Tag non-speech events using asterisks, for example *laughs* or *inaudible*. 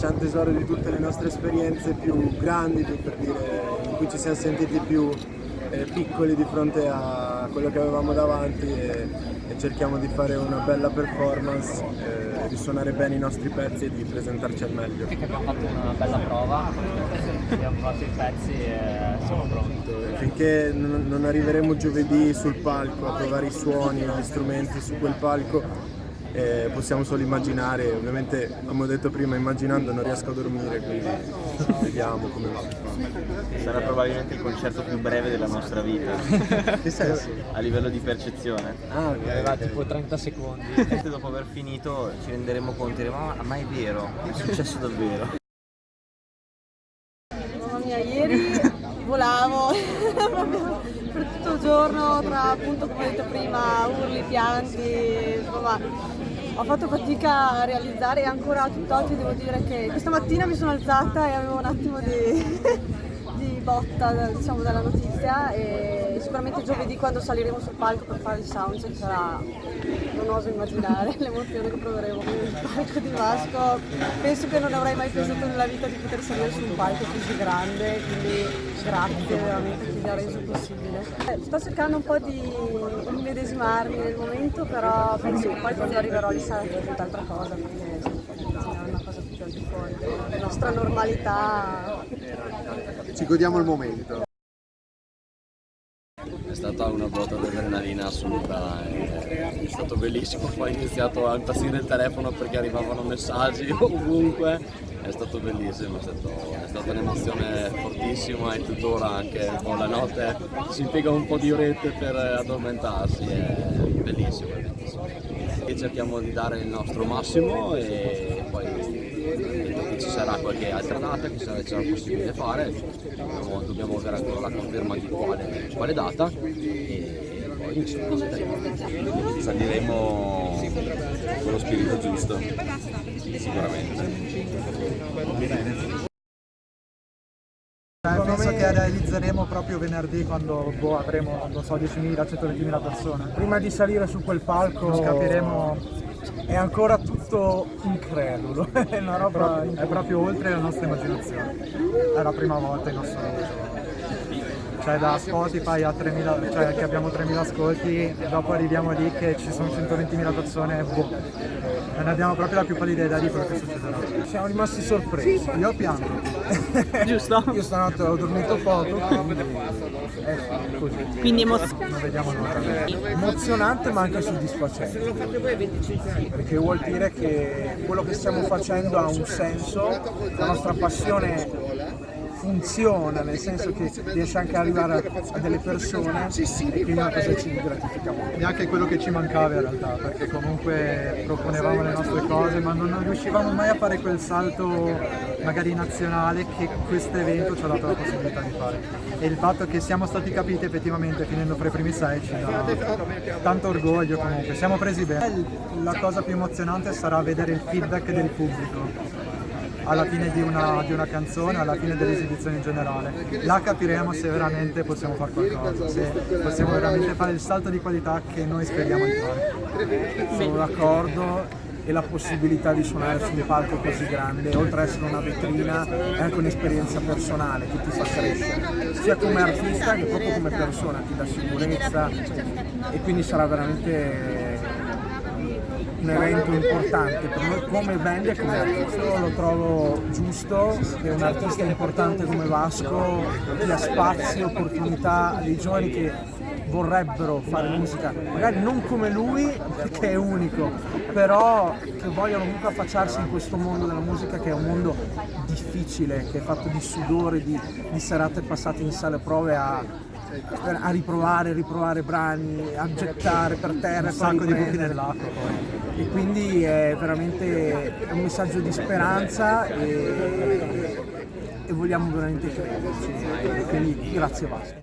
facciamo tesoro di tutte le nostre esperienze più grandi, più per dire, in cui ci siamo sentiti più eh, piccoli di fronte a quello che avevamo davanti e, e cerchiamo di fare una bella performance, eh, di suonare bene i nostri pezzi e di presentarci al meglio. Abbiamo fatto una bella prova, abbiamo fatto i pezzi e siamo pronti. Finché non, non arriveremo giovedì sul palco a provare i suoni, gli strumenti su quel palco, eh, possiamo solo immaginare, ovviamente come ho detto prima immaginando non riesco a dormire, quindi vediamo come va. Sarà probabilmente il concerto più breve della nostra vita. *laughs* che senso? A livello di percezione. Ah, ok. Aveva tipo 30 secondi. E dopo aver finito ci renderemo conto e diremo ma è vero, è successo davvero. Mamma mia, ieri volavo *laughs* per tutto il giorno tra appunto come ho detto prima urli, pianti, insomma ho fatto fatica a realizzare e ancora tutt'oggi devo dire che questa mattina mi sono alzata e avevo un attimo di, *laughs* di botta diciamo, dalla notizia e sicuramente giovedì quando saliremo sul palco per fare il soundcheck sarà, non oso immaginare *laughs* l'emozione che proveremo sul palco di Vasco, penso che non avrei mai pensato nella vita di poter salire su un palco così grande, quindi grazie veramente a chi ha reso possibile. Eh, sto cercando un po' di immedesimarmi nel momento, però penso che poi quando arriverò lì sarà tutt'altra cosa, perché è una cosa più al di fuori, la nostra normalità Ci godiamo il momento. Stata una botta di adrenalina assoluta, è stato bellissimo, poi ho iniziato a impazzire il telefono perché arrivavano messaggi *laughs* ovunque, è stato bellissimo, è, stato, è stata un'emozione fortissima e tuttora anche con la notte si impiega un po' di orette per addormentarsi, è bellissimo, è bellissimo. E cerchiamo di dare il nostro massimo e poi sarà qualche altra data che sarà, sarà possibile fare, dobbiamo, dobbiamo avere ancora la conferma di quale, quale data. E poi insomma saliremo con lo spirito giusto, sicuramente. Penso che realizzeremo proprio venerdì quando boh, avremo, non so, 10.000, 120.000 persone. Prima di salire su quel palco capiremo, è ancora tutto incredulo, *laughs* è, una roba, è proprio oltre la nostra immaginazione. È la prima volta in assoluto. Cioè da Spotify a 3.000, cioè che abbiamo 3.000 ascolti e dopo arriviamo lì che ci sono 120.000 persone, boh. Non abbiamo proprio la più pallida idea di quello che succederà. Siamo rimasti sorpresi. Io pianto. *laughs* Giusto? Io stanotte ho dormito poco, quindi è così. Quindi emozionante. Non vediamo l'ora. Emozionante ma anche soddisfacente. Perché vuol dire che quello che stiamo facendo ha un senso, la nostra passione funziona, nel senso che riesce anche ad arrivare a, a delle persone e quindi è una cosa ci gratifica molto. E anche quello che ci mancava in realtà, perché comunque proponevamo le nostre cose ma non riuscivamo mai a fare quel salto magari nazionale che questo evento ci ha dato la possibilità di fare. E il fatto che siamo stati capiti effettivamente finendo fra i primi sei ci dà tanto orgoglio comunque, siamo presi bene. La cosa più emozionante sarà vedere il feedback del pubblico alla fine di una, di una canzone, alla fine dell'esibizione in generale. Là capiremo se veramente possiamo fare qualcosa, se possiamo veramente fare il salto di qualità che noi speriamo di fare. Sono d'accordo e la possibilità di suonare su un palco così grande, oltre ad essere una vetrina, è anche un'esperienza personale che ti fa crescere, sia come artista che proprio come persona, ti dà sicurezza e quindi sarà veramente un evento importante per noi come band e come artista. Lo trovo giusto che un artista importante come Vasco dia spazio, opportunità a dei giovani che vorrebbero fare musica, magari non come lui perché è unico, però che vogliono comunque affacciarsi in questo mondo della musica che è un mondo difficile, che è fatto di sudore, di, di serate passate in sale prove a, a riprovare, riprovare brani, a gettare per terra, Un sacco di buchi nell'acqua poi. E quindi è veramente un messaggio di speranza e, e vogliamo veramente crederci. Quindi grazie Vasco.